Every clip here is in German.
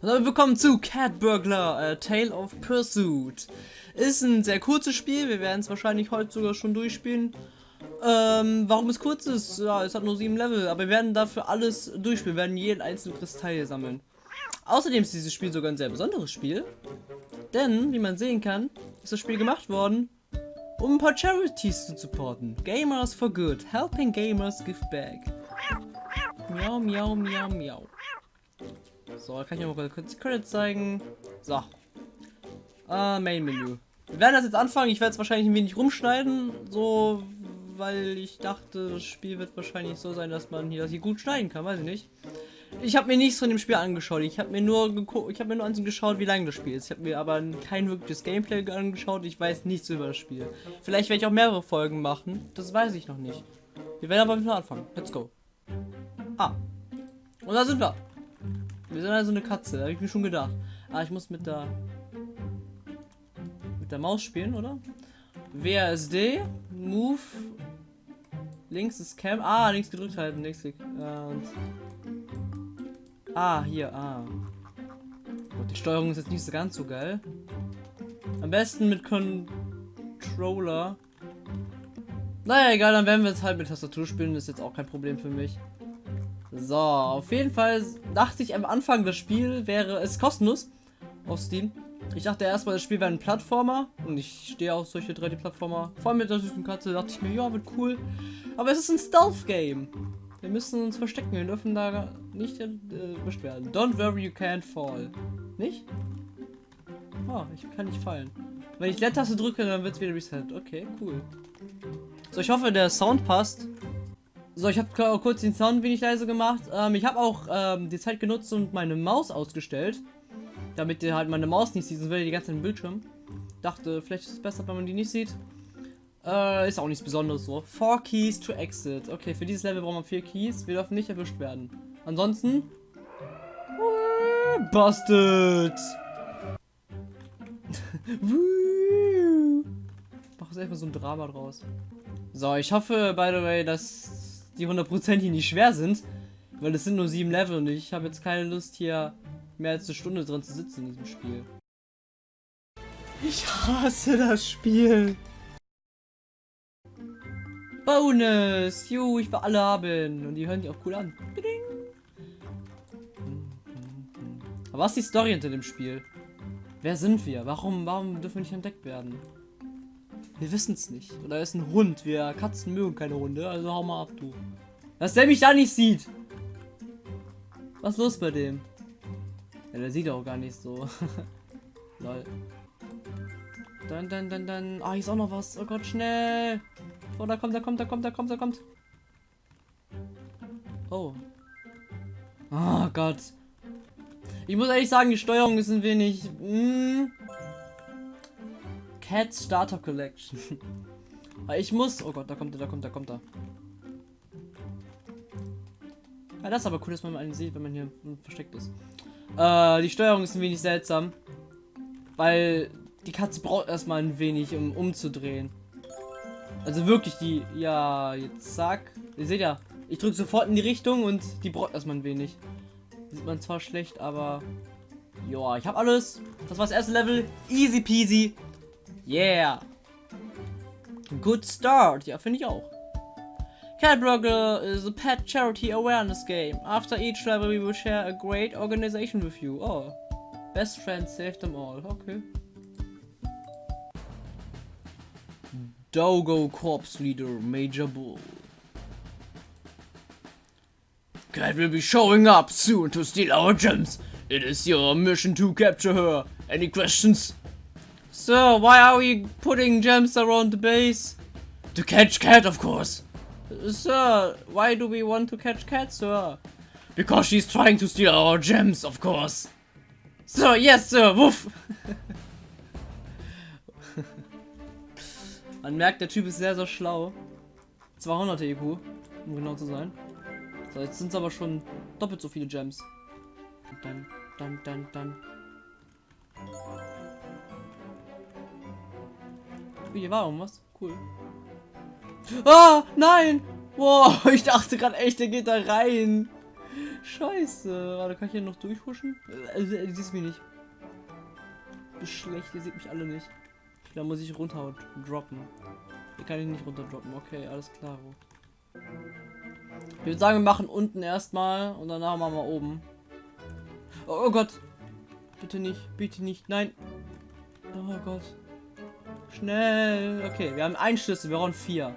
Und willkommen zu Cat Burglar, A Tale of Pursuit. Ist ein sehr kurzes Spiel, wir werden es wahrscheinlich heute sogar schon durchspielen. Ähm, warum es kurz ist? Ja, es hat nur sieben Level, aber wir werden dafür alles durchspielen, wir werden jeden einzelnen Kristall sammeln. Außerdem ist dieses Spiel sogar ein sehr besonderes Spiel, denn, wie man sehen kann, ist das Spiel gemacht worden, um ein paar Charities zu supporten. Gamers for Good, helping gamers give back. Miau, miau, miau, miau. So, kann ich noch mal kurz Credits zeigen. So. Ah, Main Menü. Wir werden das jetzt anfangen. Ich werde es wahrscheinlich ein wenig rumschneiden. So, weil ich dachte, das Spiel wird wahrscheinlich so sein, dass man hier, das hier gut schneiden kann. Weiß ich nicht. Ich habe mir nichts von dem Spiel angeschaut. Ich habe mir nur ich habe mir nur angeschaut, wie lange das Spiel ist. Ich habe mir aber kein wirkliches Gameplay angeschaut. Ich weiß nichts über das Spiel. Vielleicht werde ich auch mehrere Folgen machen. Das weiß ich noch nicht. Wir werden aber mit anfangen. Let's go. Ah. Und da sind wir. Wir sind also eine Katze, habe ich mir schon gedacht. Ah, ich muss mit der mit der Maus spielen, oder? WASD, Move, links ist Cam. Ah, links gedrückt halten, links. Und ah, hier, ah. Gut, die Steuerung ist jetzt nicht so ganz so geil. Am besten mit Controller. Naja, egal, dann werden wir jetzt halt mit Tastatur spielen, das ist jetzt auch kein Problem für mich. So, auf jeden Fall dachte ich am Anfang, das Spiel wäre es kostenlos auf Steam. Ich dachte erstmal, das Spiel wäre ein Plattformer und ich stehe auf solche 3D-Plattformer. Vor allem mit der süßen Katze dachte ich mir, ja, wird cool. Aber es ist ein Stealth-Game. Wir müssen uns verstecken, wir dürfen da nicht äh, beschweren. Don't worry, you can't fall. Nicht? Oh, ich kann nicht fallen. Wenn ich Leertaste drücke, dann wird es wieder reset. Okay, cool. So, ich hoffe, der Sound passt. So, ich habe kurz den Sound wenig leise gemacht. Ähm, ich habe auch ähm, die Zeit genutzt und meine Maus ausgestellt. Damit ihr halt meine Maus nicht sieht, sonst wäre die ganze Zeit im Bildschirm. Dachte, vielleicht ist es besser, wenn man die nicht sieht. Äh, ist auch nichts Besonderes so. Four Keys to Exit. Okay, für dieses Level brauchen wir vier Keys. Wir dürfen nicht erwischt werden. Ansonsten... Busted! Mach jetzt erstmal so ein Drama draus. So, ich hoffe, by the way, dass die hundertprozentig nicht schwer sind. Weil es sind nur sieben Level und ich habe jetzt keine Lust hier mehr als eine Stunde drin zu sitzen in diesem Spiel. Ich hasse das Spiel. Bonus! Ju, ich will alle haben. Und die hören sich auch cool an. Aber was ist die Story hinter dem Spiel? Wer sind wir? Warum, warum dürfen wir nicht entdeckt werden? Wir wissen es nicht. Oder ist ein Hund. Wir Katzen mögen keine Hunde, also hau mal ab, du. Dass der mich da nicht sieht. Was ist los bei dem? Ja, der sieht auch gar nicht so. Lol. Dann, dann, dann, dann. Ah, hier ist auch noch was. Oh Gott, schnell. Oh, da kommt, da kommt, da kommt, da kommt, da kommt. Oh. Oh Gott. Ich muss ehrlich sagen, die Steuerung ist ein wenig. Mm, Cat Starter Collection. ich muss. Oh Gott, da kommt er, da kommt er, da kommt er. Ja, das ist aber cool, dass man einen sieht, wenn man hier versteckt ist. Äh, die Steuerung ist ein wenig seltsam. Weil die Katze braucht erstmal ein wenig, um umzudrehen. Also wirklich, die. Ja, jetzt zack. Ihr seht ja, ich drücke sofort in die Richtung und die braucht erstmal ein wenig. Sieht man zwar schlecht, aber. Ja, ich habe alles. Das war das erste Level. Easy peasy. Yeah. Good start. Ja, finde ich auch. Cat Burglar is a pet charity awareness game. After each level we will share a great organization with you. Oh. Best friends save them all. Okay. Dogo Corps Leader Major Bull. Cat will be showing up soon to steal our gems. It is your mission to capture her. Any questions? Sir, why are we putting gems around the base? To catch cat, of course. Sir, why do we want to catch cat, sir? Because she's trying to steal our gems, of course. Sir, yes, sir, wuff. Man merkt, der Typ ist sehr, sehr schlau. 200 EQ, um genau zu sein. So, jetzt sind es aber schon doppelt so viele Gems. Dann, dann, dann, dann. Hier war irgendwas. Cool. Ah, nein! Wow, ich dachte gerade echt, der geht da rein. Scheiße. Warte, kann ich hier noch durchhuschen? Äh, äh, ihr seht mich nicht. Schlecht, ihr seht mich alle nicht. Da muss ich runter droppen. Hier kann ich nicht runter droppen. Okay, alles klar. Ich würde sagen, wir machen unten erstmal und danach machen wir oben. Oh, oh Gott. Bitte nicht, bitte nicht. Nein. Oh Gott. Schnell. Okay, wir haben einen Schlüssel, wir brauchen vier.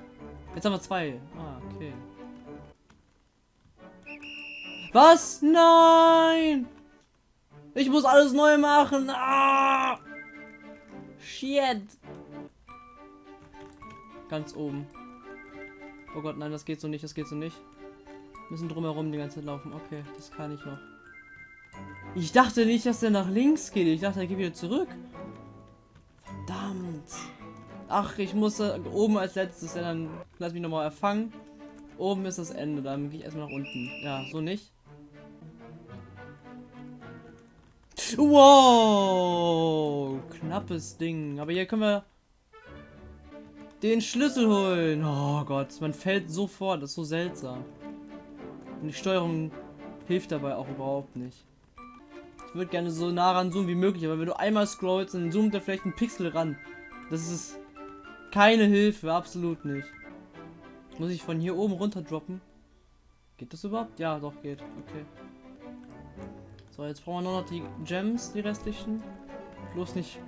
Jetzt haben wir zwei. Ah, okay. Was? Nein! Ich muss alles neu machen. Ah! Shit. Ganz oben. Oh Gott, nein, das geht so nicht, das geht so nicht. Wir müssen drumherum die ganze Zeit laufen. Okay, das kann ich noch. Ich dachte nicht, dass der nach links geht. Ich dachte, er geht wieder zurück. Verdammt. Ach, ich muss äh, oben als letztes, ja, dann lass mich nochmal erfangen. Oben ist das Ende, dann gehe ich erstmal nach unten. Ja, so nicht. Wow, knappes Ding. Aber hier können wir den Schlüssel holen. Oh Gott, man fällt sofort. Das ist so seltsam. Und die Steuerung hilft dabei auch überhaupt nicht. Ich würde gerne so nah ran zoomen wie möglich, aber wenn du einmal scrollst, dann zoomt er vielleicht ein Pixel ran. Das ist keine Hilfe, absolut nicht. Muss ich von hier oben runter droppen? Geht das überhaupt? Ja, doch, geht. Okay. So, jetzt brauchen wir nur noch die Gems, die restlichen. Bloß nicht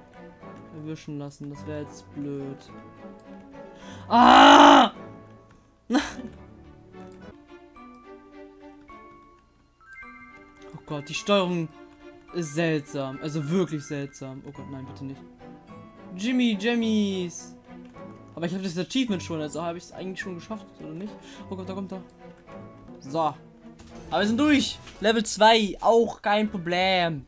erwischen lassen, das wäre jetzt blöd. Ah! Oh Gott, die Steuerung seltsam. Also wirklich seltsam. Oh Gott, nein, bitte nicht. Jimmy Jammies. Aber ich habe das Achievement schon, also habe ich es eigentlich schon geschafft, oder nicht? Oh Gott, da kommt er. So. Aber wir sind durch. Level 2, auch kein Problem.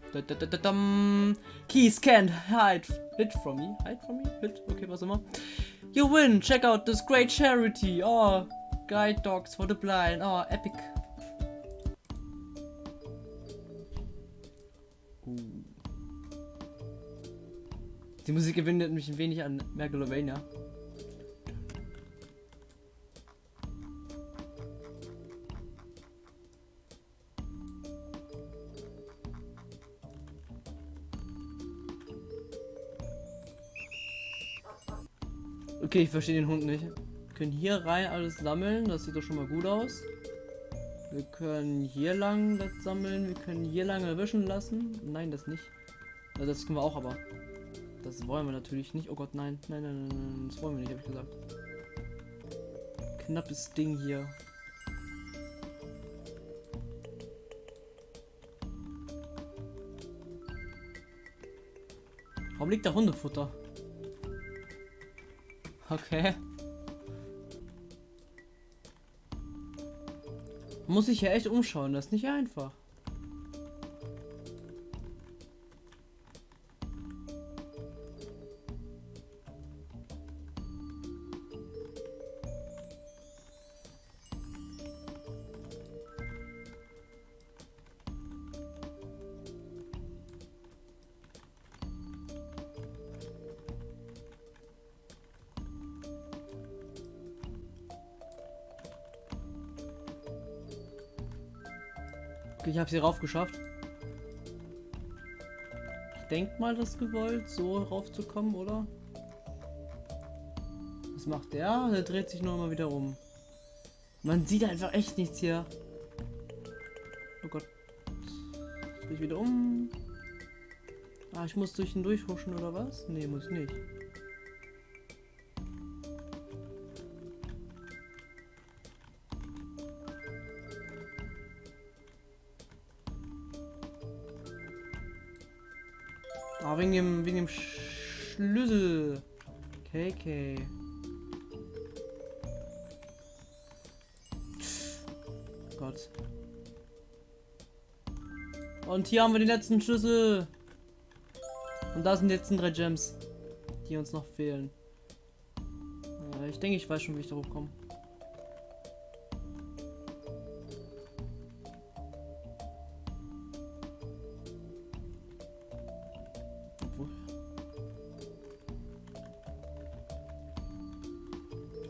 Keys can't hide hit from me. Hide from me? Hit? Okay, was immer. You win. Check out this great charity. Oh, guide dogs for the blind. Oh, epic. Die Musik gewinnt mich ein wenig an Megalovania. Okay, ich verstehe den Hund nicht. Wir können hier rein alles sammeln, das sieht doch schon mal gut aus. Wir können hier lang das sammeln, wir können hier lang erwischen lassen. Nein, das nicht. Also das können wir auch, aber das wollen wir natürlich nicht. Oh Gott, nein. Nein, nein, nein, nein. Das wollen wir nicht, habe ich gesagt. Knappes Ding hier. Warum liegt da Hundefutter? Okay. Muss ich ja echt umschauen, das ist nicht einfach. Ich habe sie rauf geschafft. Ich denke mal, das gewollt, so raufzukommen, oder? Was macht der? Der dreht sich nur mal wieder um. Man sieht einfach echt nichts hier. Oh Gott. Ich drehe wieder um. Ah, ich muss durch ihn durchhuschen oder was? Nee, muss ich nicht. Gott. Und hier haben wir den letzten Schlüssel. Und da sind jetzt drei Gems, die uns noch fehlen. ich denke, ich weiß schon, wie ich darauf komme.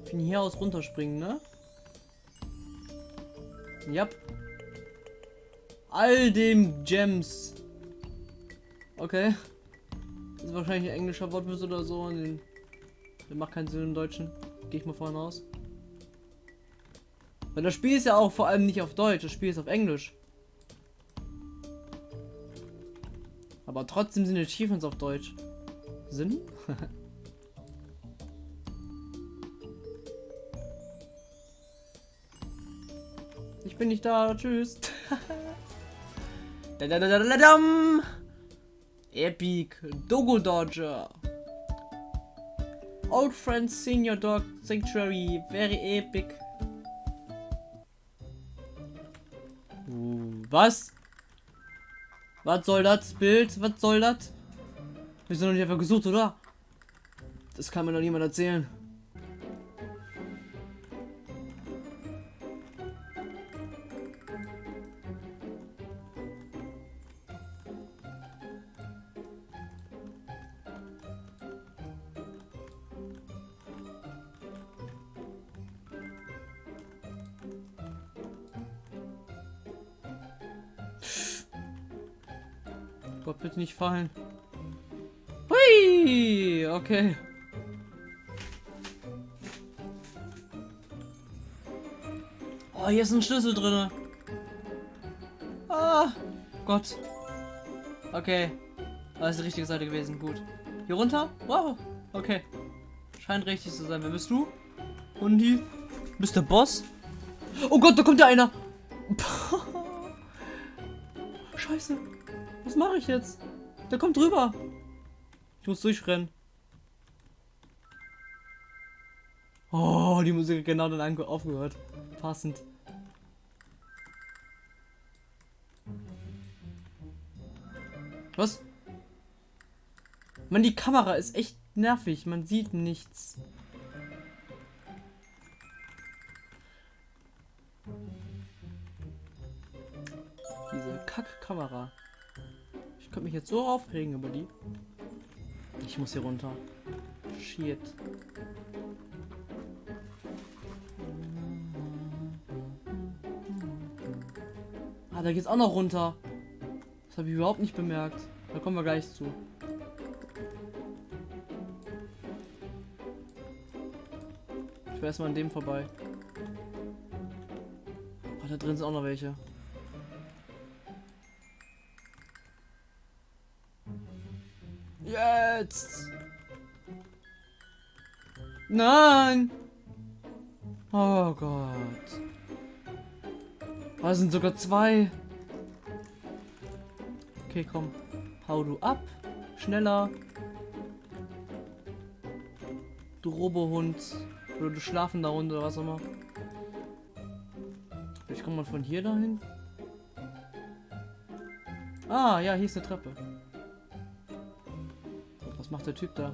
Von hier aus runterspringen, ne? Ja. all dem Gems. Okay. Das ist wahrscheinlich ein englischer Wortwitz oder so. Und den, der macht keinen Sinn im Deutschen. Gehe ich mal vorne aus. Weil das Spiel ist ja auch vor allem nicht auf Deutsch, das Spiel ist auf Englisch. Aber trotzdem sind die Achievements auf Deutsch. Sinn? ich bin nicht da, tschüss. da, da, da, da, da, dam. Epic Dogo Dodger. Old Friends Senior Dog Sanctuary, very epic. Was? Was soll das Bild? Was soll das? Wir sind doch nicht einfach gesucht, oder? Das kann mir doch niemand erzählen. Bitte nicht fallen. Hui, okay. Oh, hier ist ein Schlüssel drin. Ah, Gott. Okay. Das ist die richtige Seite gewesen. Gut. Hier runter? Wow. Okay. Scheint richtig zu sein. Wer bist du? Hundi? Bist der Boss? Oh Gott, da kommt ja einer. Scheiße. Was mache ich jetzt? Der kommt drüber. Ich muss durchrennen. Oh, die Musik hat genau dann aufgehört. Passend. Was? Man, die Kamera ist echt nervig. Man sieht nichts. Diese Kack-Kamera könnte mich jetzt so aufregen über die. Ich muss hier runter. Shit. Ah, da geht's auch noch runter. Das habe ich überhaupt nicht bemerkt. Da kommen wir gleich zu. Ich will erstmal an dem vorbei. Oh, da drin sind auch noch welche. Jetzt! Nein! Oh Gott. Da sind sogar zwei. Okay, komm. Hau du ab. Schneller. Du Robohund. Oder du schlafender Hund oder was auch immer. Ich komme mal von hier dahin. Ah, ja, hier ist eine Treppe. Was macht der Typ da?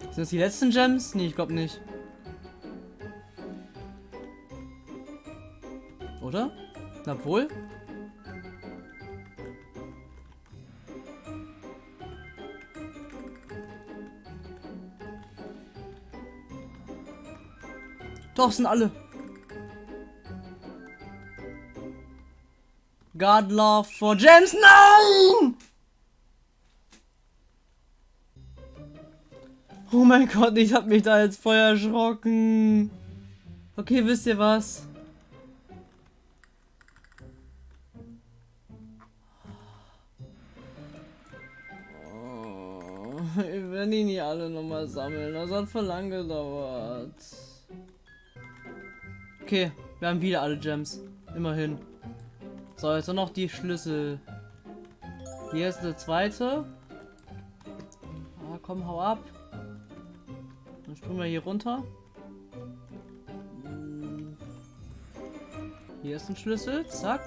Sind das die letzten Gems? Nee, ich glaube nicht. Oder? Na wohl? Doch, sind alle. God love for James. Nein! Oh mein Gott, ich hab mich da jetzt voll erschrocken. Okay, wisst ihr was? Oh, wir werden die nicht alle nochmal sammeln. Das hat voll lang gedauert. Okay, wir haben wieder alle Gems. Immerhin. So, jetzt noch die Schlüssel. Hier ist der zweite. Ah, komm, hau ab. Dann springen wir hier runter. Hier ist ein Schlüssel. Zack.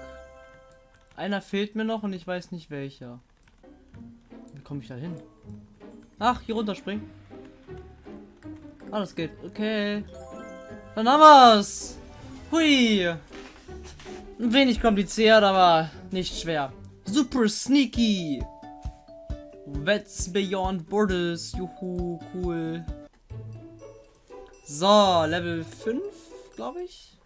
Einer fehlt mir noch und ich weiß nicht welcher. Wie komme ich da hin? Ach, hier runter springen. Ah, das geht. Okay. Dann haben wir's. Hui. Ein wenig kompliziert, aber nicht schwer. Super sneaky. That's Beyond Borders. Juhu, cool. So, Level 5, glaube ich.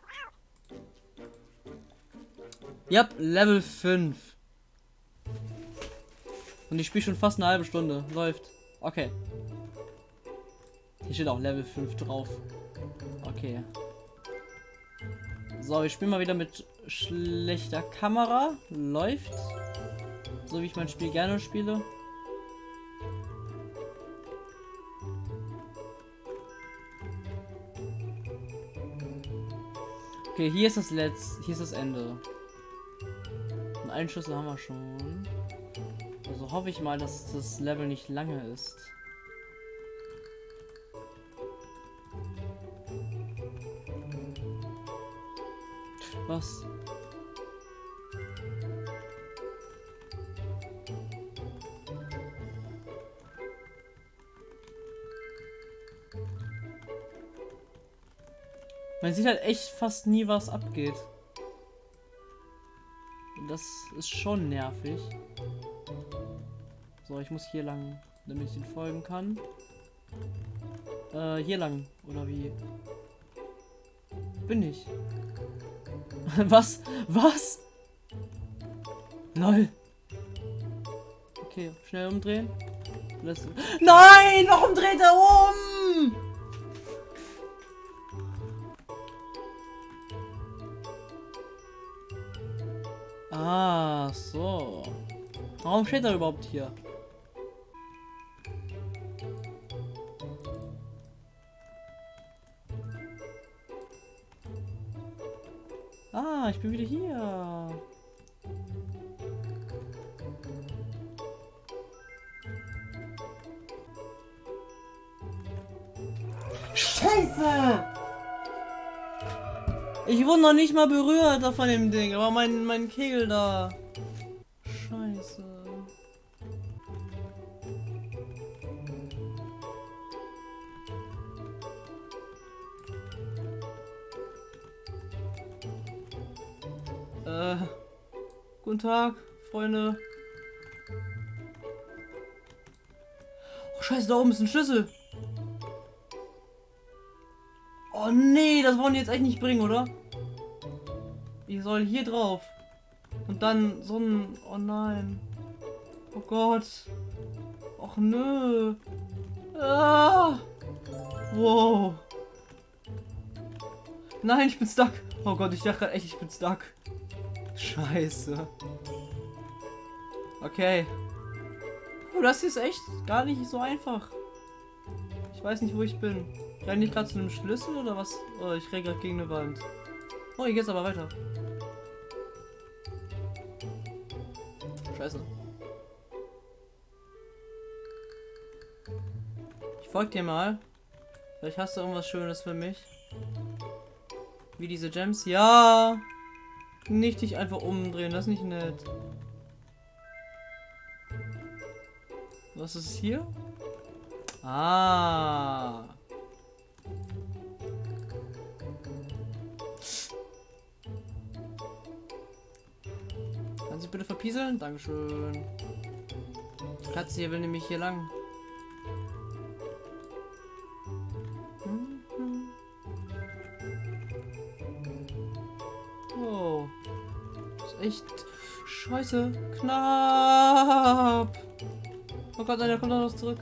Ja, Level 5. Und ich spiele schon fast eine halbe Stunde. Läuft. Okay. Hier steht auch Level 5 drauf. Okay. So, ich spiele mal wieder mit schlechter Kamera. Läuft. So wie ich mein Spiel gerne spiele. Okay, hier ist das letzte, hier ist das Ende. Einen Schlüssel haben wir schon. Also hoffe ich mal, dass das Level nicht lange ist. Was? Man sieht halt echt fast nie, was abgeht. Das ist schon nervig. So, ich muss hier lang, damit ich ihn folgen kann. Äh, hier lang, oder wie? Bin ich. was? Was? Lol. Okay, schnell umdrehen. Nein! Warum dreht er um? Ah, so. Warum steht er überhaupt hier? Ah, ich bin wieder hier. Scheiße! Ich wurde noch nicht mal berührt von dem Ding, aber mein, mein Kegel da. Tag, Freunde. Oh, scheiße, da oben ist ein Schlüssel. Oh nee, das wollen die jetzt echt nicht bringen, oder? Ich soll hier drauf. Und dann so ein... Oh nein. Oh Gott. Och nö. Ah. Wow. Nein, ich bin stuck. Oh Gott, ich dachte gerade echt, ich bin stuck. Scheiße. Okay. Oh, das ist echt gar nicht so einfach. Ich weiß nicht, wo ich bin. Renne ich gerade zu einem Schlüssel oder was? Oh, ich renne gerade gegen eine Wand. Oh, hier geht's aber weiter. Scheiße. Ich folge dir mal. Vielleicht hast du irgendwas Schönes für mich. Wie diese Gems. Ja! Nicht dich einfach umdrehen, das ist nicht nett. Was ist hier? Ah. Kannst du bitte verpieseln? Dankeschön. Katze hier will nämlich hier lang. Echt scheiße. Knapp. Oh Gott, nein, der kommt doch noch zurück.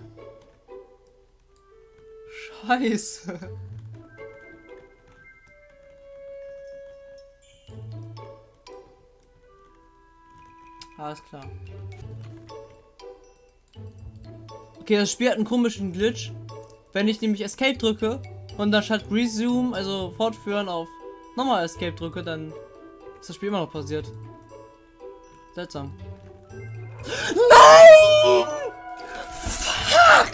Scheiße. Alles klar. Okay, das Spiel hat einen komischen Glitch. Wenn ich nämlich Escape drücke und dann statt Resume, also fortführen auf nochmal Escape drücke, dann ist das Spiel immer noch passiert. Seltsam. Nein! Fuck!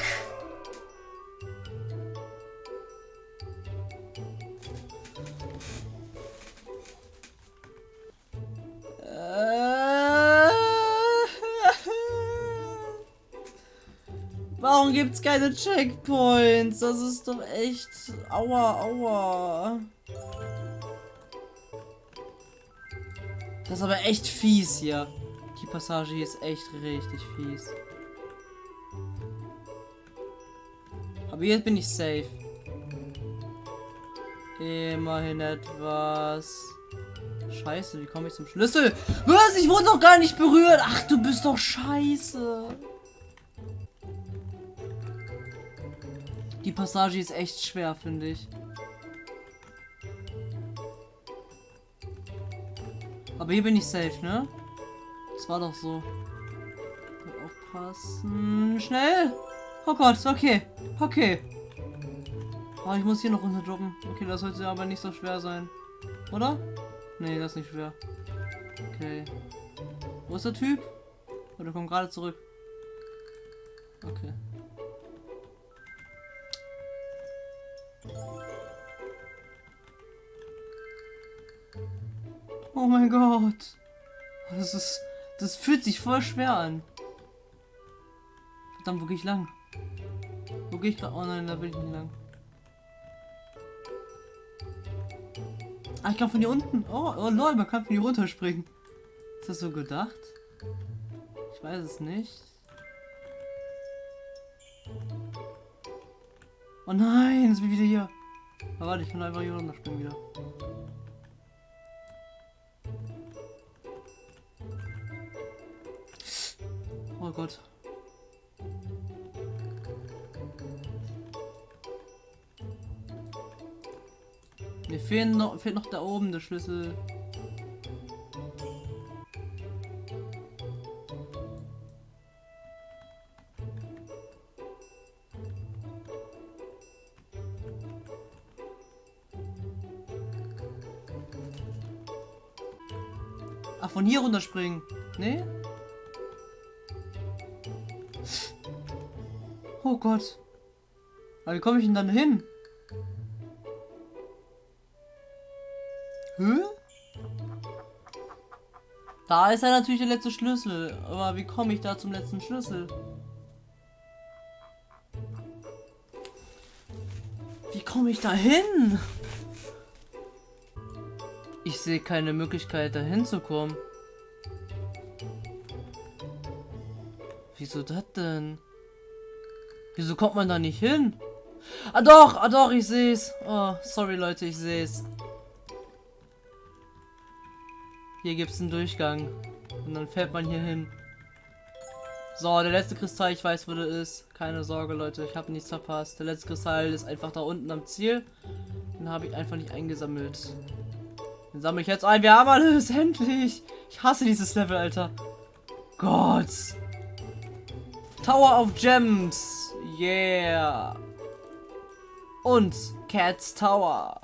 Warum gibt's keine Checkpoints? Das ist doch echt... Aua, aua. Das ist aber echt fies hier. Die Passage hier ist echt richtig fies. Aber jetzt bin ich safe. Immerhin etwas. Scheiße, wie komme ich zum Schlüssel? Was? Ich wurde doch gar nicht berührt. Ach, du bist doch scheiße. Die Passage ist echt schwer, finde ich. Aber hier bin ich safe, ne? Das war doch so. Aufpassen. Schnell! Oh Gott, okay. Okay. Oh, ich muss hier noch runter droppen. Okay, das sollte aber nicht so schwer sein. Oder? Nee, das ist nicht schwer. Okay. Wo ist der Typ? Oh, der kommt gerade zurück. Okay. Oh mein Gott. Das ist. Das fühlt sich voll schwer an. Verdammt, wo gehe ich lang? Wo gehe ich gerade? Oh nein, da will ich nicht lang. Ah, ich kann von hier unten. Oh, oh lol, man kann von hier runterspringen. Ist das so gedacht? Ich weiß es nicht. Oh nein, bin ich wieder hier. Aber warte, ich kann einfach hier runterspringen wieder. Oh Gott. Mir fehlen noch, fehlt noch da oben der Schlüssel. Ach, von hier runterspringen. Nee? Oh Gott. Aber wie komme ich denn dann hin? Hä? Da ist ja natürlich der letzte Schlüssel. Aber wie komme ich da zum letzten Schlüssel? Wie komme ich da hin? Ich sehe keine Möglichkeit, da hinzukommen. Wieso das denn? Wieso kommt man da nicht hin? Ah doch, ah doch, ich sehe es. Oh, sorry Leute, ich sehe es. Hier gibt es einen Durchgang. Und dann fährt man hier hin. So, der letzte Kristall, ich weiß, wo der ist. Keine Sorge, Leute, ich habe nichts verpasst. Der letzte Kristall ist einfach da unten am Ziel. Den habe ich einfach nicht eingesammelt. Den sammle ich jetzt ein. Wir haben alles, endlich. Ich hasse dieses Level, Alter. Gott. Tower of Gems. Yeah. Und Cats Tower.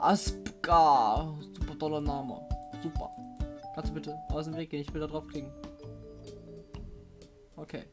Aspka. Super toller Name. Super. Kannst du bitte aus dem Weg gehen? Ich will da drauf klicken. Okay.